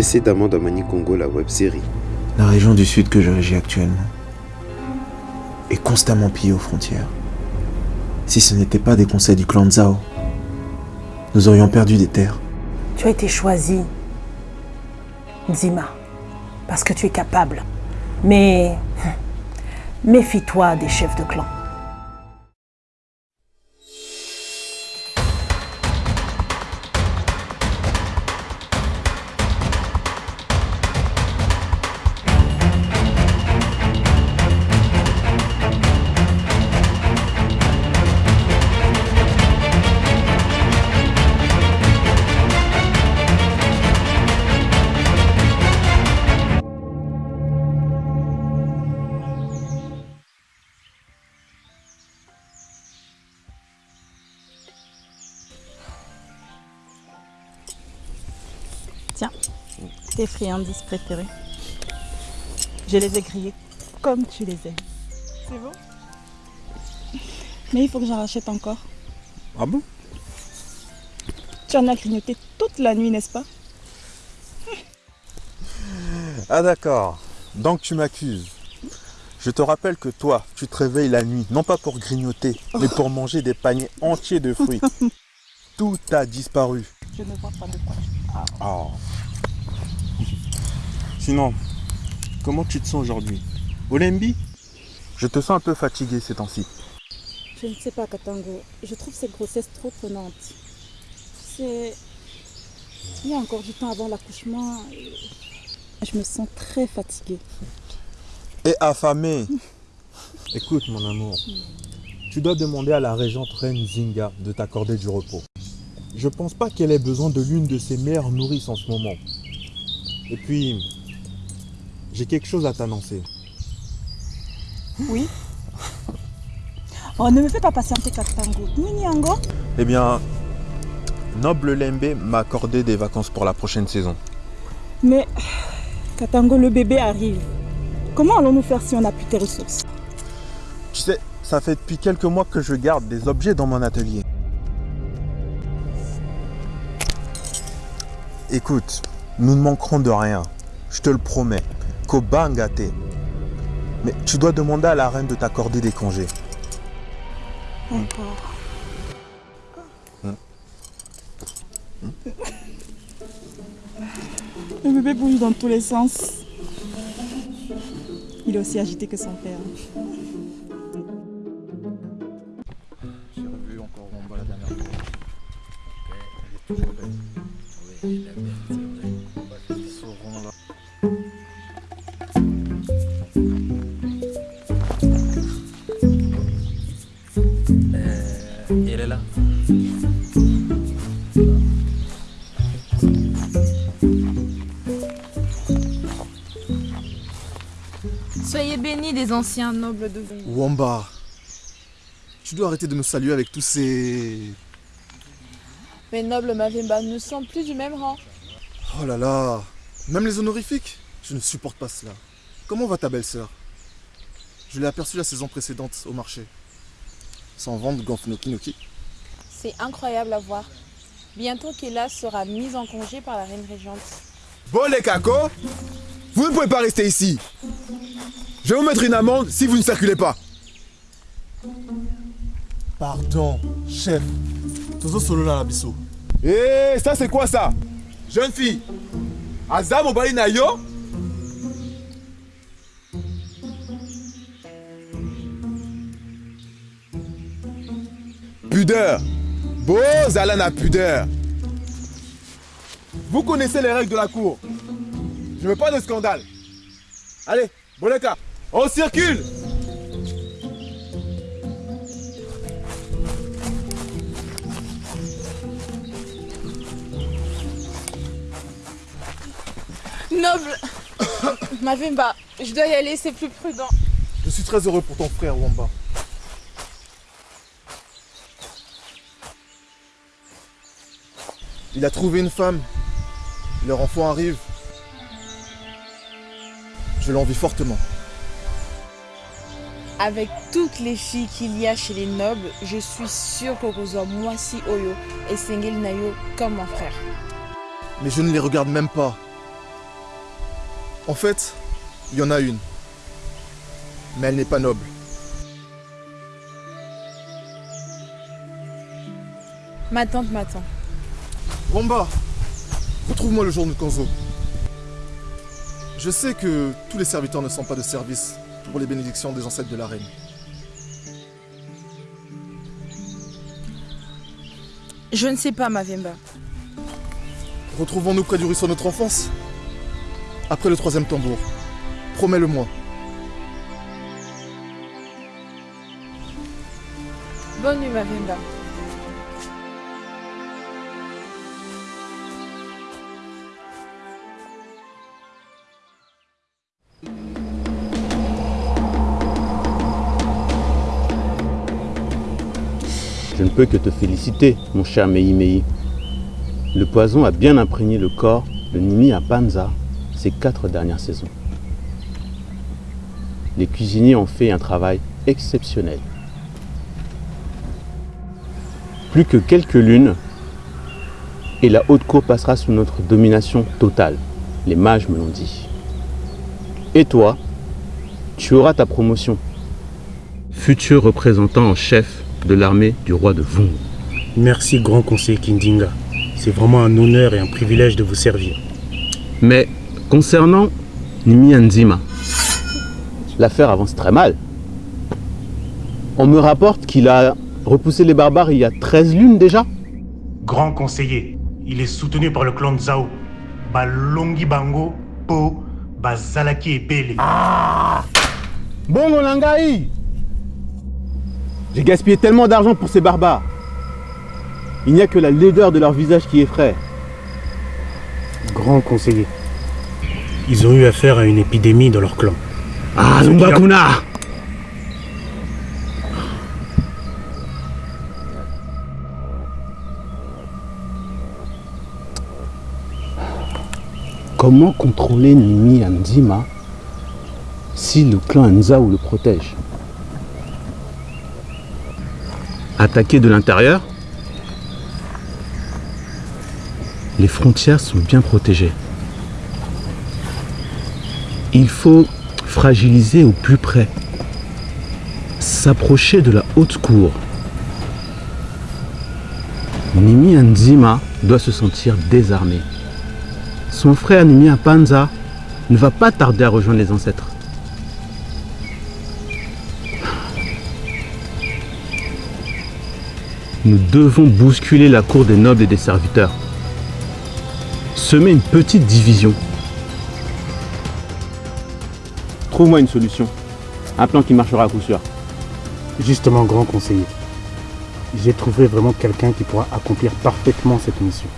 précédemment dans Mani Congo, la web-série. La région du sud que je régis actuellement est constamment pillée aux frontières. Si ce n'était pas des conseils du clan Zhao, nous aurions perdu des terres. Tu as été choisi, Nzima, parce que tu es capable. Mais méfie-toi des chefs de clan. Tes friandises préférées. Je les ai grillées comme tu les aimes. C'est bon? Mais il faut que j'en rachète encore. Ah bon? Tu en as grignoté toute la nuit, n'est-ce pas? Ah d'accord. Donc tu m'accuses. Je te rappelle que toi, tu te réveilles la nuit, non pas pour grignoter, mais pour manger des paniers entiers de fruits. Tout a disparu. Je ne vois pas de quoi parles. Sinon, comment tu te sens aujourd'hui? Olembi? Je te sens un peu fatigué ces temps-ci. Je ne sais pas, Katango. Je trouve cette grossesse trop prenante. C'est... Il y a encore du temps avant l'accouchement. et Je me sens très fatiguée. Et affamé. Écoute mon amour, tu dois demander à la régente reine Zinga de t'accorder du repos. Je pense pas qu'elle ait besoin de l'une de ses meilleures nourrices en ce moment. Et puis, j'ai quelque chose à t'annoncer. Oui Oh, ne me fais pas patienter, Katango. Nini Ango Eh bien, Noble Lembe m'a accordé des vacances pour la prochaine saison. Mais, Katango, le bébé arrive. Comment allons-nous faire si on n'a plus tes ressources? Tu sais, ça fait depuis quelques mois que je garde des objets dans mon atelier. Écoute, nous ne manquerons de rien. Je te le promets. Kobangate. Mais tu dois demander à la reine de t'accorder des congés. Encore. Le bébé bouge dans tous les sens. Il est aussi agité que son père. Soyez bénis des anciens nobles de vous. Wamba, tu dois arrêter de me saluer avec tous ces... Mes nobles Mavimba ne sont plus du même rang. Oh là là, même les honorifiques Je ne supporte pas cela. Comment va ta belle-sœur Je l'ai aperçue la saison précédente au marché. Sans vendre Ganfnoki Noki. C'est incroyable à voir. Bientôt Kela sera mise en congé par la reine régente. Bon les cacos, vous ne pouvez pas rester ici. Je vais vous mettre une amende si vous ne circulez pas. Pardon, chef. Tozo solo biso. Eh, ça c'est quoi ça? Jeune fille, Aza mobali na yo? Pudeur. Bozala na pudeur. Vous connaissez les règles de la cour. Je veux pas de scandale. Allez, Boleka, on circule Noble Mavimba, je dois y aller, c'est plus prudent. Je suis très heureux pour ton frère, Wamba. Il a trouvé une femme. Leur enfant arrive. Je l'envie fortement. Avec toutes les filles qu'il y a chez les nobles, je suis sûre qu'Okozo Mwasi Oyo et Sengel Nayo comme mon frère. Mais je ne les regarde même pas. En fait, il y en a une. Mais elle n'est pas noble. Ma tante m'attend. Romba, retrouve-moi le jour de Kanzo. Je sais que tous les serviteurs ne sont pas de service pour les bénédictions des ancêtres de la reine. Je ne sais pas, Mavemba. Retrouvons-nous près du ruisseau de notre enfance? Après le troisième tambour. Promets-le-moi. Bonne nuit, Mavemba. Je ne peux que te féliciter, mon cher Mei Mei. Le poison a bien imprégné le corps de Nimi à Panza ces quatre dernières saisons. Les cuisiniers ont fait un travail exceptionnel. Plus que quelques lunes, et la haute cour passera sous notre domination totale. Les mages me l'ont dit. Et toi, tu auras ta promotion. Futur représentant en chef de l'armée du roi de Vung. Merci, grand conseiller Kindinga. C'est vraiment un honneur et un privilège de vous servir. Mais concernant Nimi Nzima, l'affaire avance très mal. On me rapporte qu'il a repoussé les barbares il y a 13 lunes déjà. Grand conseiller, il est soutenu par le clan Zhao. Balongi Bango, Po, Bazalaki et Bele. Bon Langai J'ai gaspillé tellement d'argent pour ces barbares. Il n'y a que la laideur de leur visage qui effraie. Grand conseiller, ils ont eu affaire à une épidémie dans leur clan. Ah, Zumbakuna Comment contrôler Nimi Nzima si le clan Nzao le protège? Attaquer de l'intérieur Les frontières sont bien protégées. Il faut fragiliser au plus près, s'approcher de la haute cour. Nimi Nzima doit se sentir désarmé. Son frère Nimi Panza ne va pas tarder à rejoindre les ancêtres. Nous devons bousculer la cour des nobles et des serviteurs. Semer une petite division. Trouve-moi une solution. Un plan qui marchera à coup sûr. Justement, grand conseiller, j'ai trouvé vraiment quelqu'un qui pourra accomplir parfaitement cette mission.